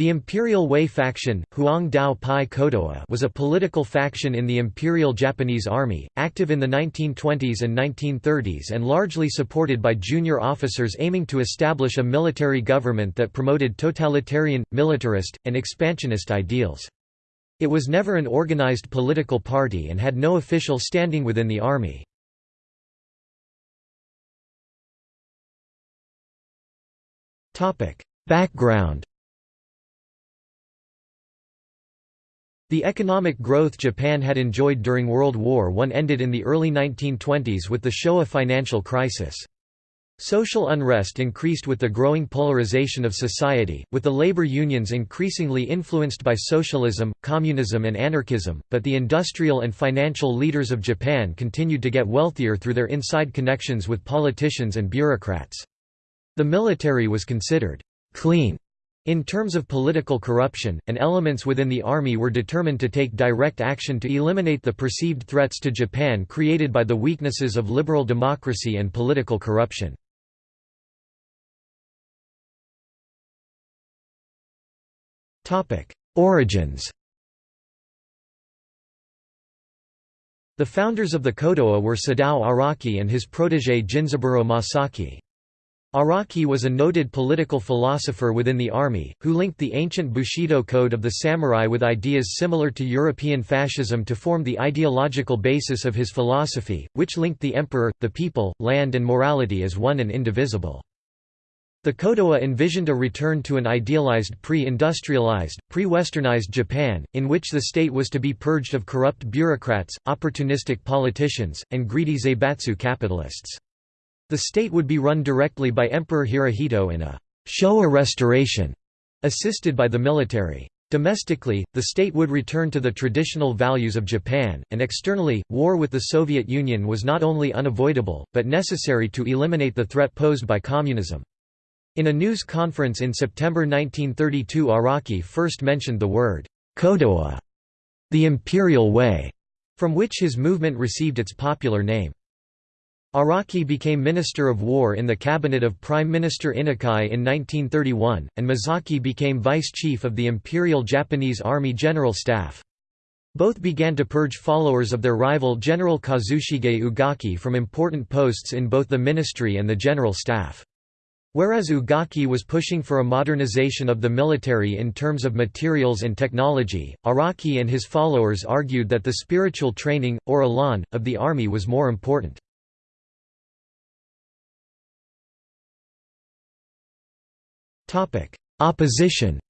The Imperial Way faction Huang Dao Pai Kodoha was a political faction in the Imperial Japanese Army, active in the 1920s and 1930s and largely supported by junior officers aiming to establish a military government that promoted totalitarian, militarist, and expansionist ideals. It was never an organized political party and had no official standing within the army. Background The economic growth Japan had enjoyed during World War I ended in the early 1920s with the Showa financial crisis. Social unrest increased with the growing polarization of society, with the labor unions increasingly influenced by socialism, communism and anarchism, but the industrial and financial leaders of Japan continued to get wealthier through their inside connections with politicians and bureaucrats. The military was considered «clean» In terms of political corruption, and elements within the army were determined to take direct action to eliminate the perceived threats to Japan created by the weaknesses of liberal democracy and political corruption. Origins The founders of the Kodoha were Sadao Araki and his protégé Jinzaburo Masaki. Araki was a noted political philosopher within the army, who linked the ancient Bushido code of the samurai with ideas similar to European fascism to form the ideological basis of his philosophy, which linked the emperor, the people, land and morality as one and indivisible. The Kodoha envisioned a return to an idealized pre-industrialized, pre-westernized Japan, in which the state was to be purged of corrupt bureaucrats, opportunistic politicians, and greedy zaibatsu capitalists. The state would be run directly by Emperor Hirohito in a Showa restoration, assisted by the military. Domestically, the state would return to the traditional values of Japan, and externally, war with the Soviet Union was not only unavoidable, but necessary to eliminate the threat posed by communism. In a news conference in September 1932 Araki first mentioned the word, Kodoha, the imperial way, from which his movement received its popular name. Araki became Minister of War in the cabinet of Prime Minister Inukai in 1931, and Masaki became Vice Chief of the Imperial Japanese Army General Staff. Both began to purge followers of their rival General Kazushige Ugaki from important posts in both the ministry and the general staff. Whereas Ugaki was pushing for a modernization of the military in terms of materials and technology, Araki and his followers argued that the spiritual training, or elan, of the army was more important. Opposition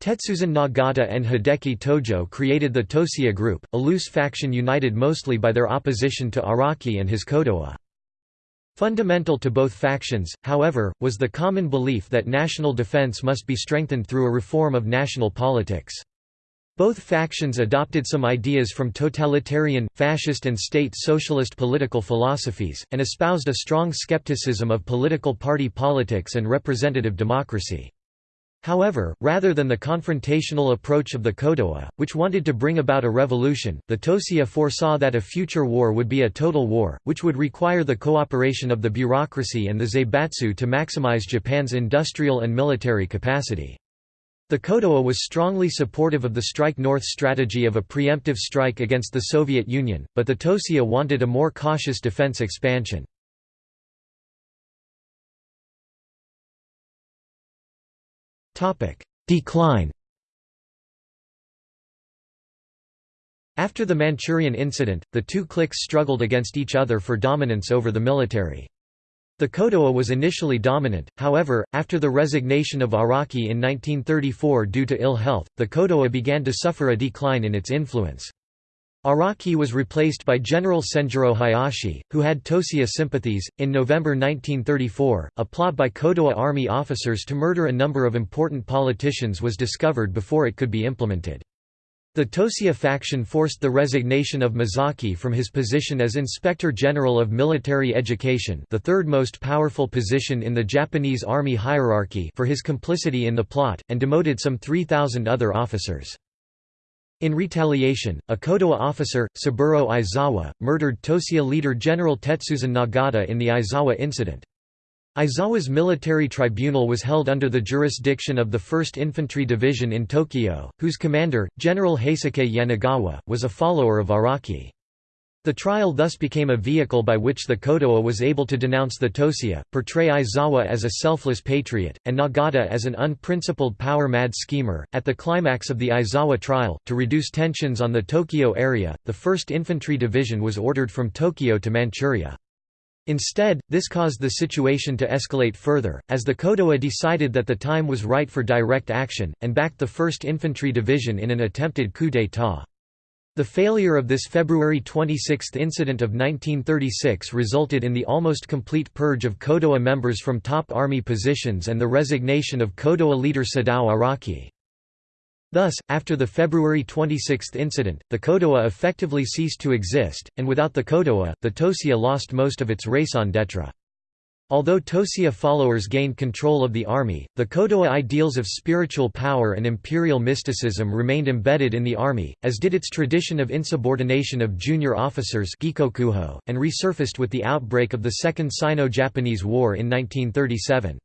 Tetsuzan Nagata and Hideki Tojo created the Toseiha Group, a loose faction united mostly by their opposition to Araki and his Kodoha. Fundamental to both factions, however, was the common belief that national defense must be strengthened through a reform of national politics. Both factions adopted some ideas from totalitarian, fascist and state socialist political philosophies, and espoused a strong skepticism of political party politics and representative democracy. However, rather than the confrontational approach of the Kodoha, which wanted to bring about a revolution, the Toseiha foresaw that a future war would be a total war, which would require the cooperation of the bureaucracy and the zaibatsu to maximize Japan's industrial and military capacity. The Kodoha was strongly supportive of the Strike North strategy of a preemptive strike against the Soviet Union, but the Toseiha wanted a more cautious defense expansion. Decline After the Manchurian incident, the two cliques struggled against each other for dominance over the military. The Kodoha was initially dominant, however, after the resignation of Araki in 1934 due to ill health, the Kodoha began to suffer a decline in its influence. Araki was replaced by General Senjuro Hayashi, who had Toseiha sympathies. In November 1934, a plot by Kodoha army officers to murder a number of important politicians was discovered before it could be implemented. The Toseiha faction forced the resignation of Masaki from his position as Inspector General of Military Education the third most powerful position in the Japanese army hierarchy for his complicity in the plot, and demoted some 3,000 other officers. In retaliation, a Kodoha officer, Saburo Aizawa, murdered Toseiha leader General Tetsuzan Nagata in the Aizawa incident. Aizawa's military tribunal was held under the jurisdiction of the 1st Infantry Division in Tokyo, whose commander, General Heisuke Yanagawa, was a follower of Araki. The trial thus became a vehicle by which the Kodoha was able to denounce the Toseiha, portray Aizawa as a selfless patriot, and Nagata as an unprincipled power-mad schemer. At the climax of the Aizawa trial, to reduce tensions on the Tokyo area, the 1st Infantry Division was ordered from Tokyo to Manchuria. Instead, this caused the situation to escalate further, as the Kodoha decided that the time was right for direct action, and backed the 1st Infantry Division in an attempted coup d'état. The failure of this February 26 incident of 1936 resulted in the almost complete purge of Kodoha members from top army positions and the resignation of Kodoha leader Sadao Araki. Thus, after the February 26 incident, the Kodoha effectively ceased to exist, and without the Kodoha, the Toseiha lost most of its raison d'etre. Although Toseiha followers gained control of the army, the Kodoha ideals of spiritual power and imperial mysticism remained embedded in the army, as did its tradition of insubordination of junior officers and resurfaced with the outbreak of the Second Sino-Japanese War in 1937.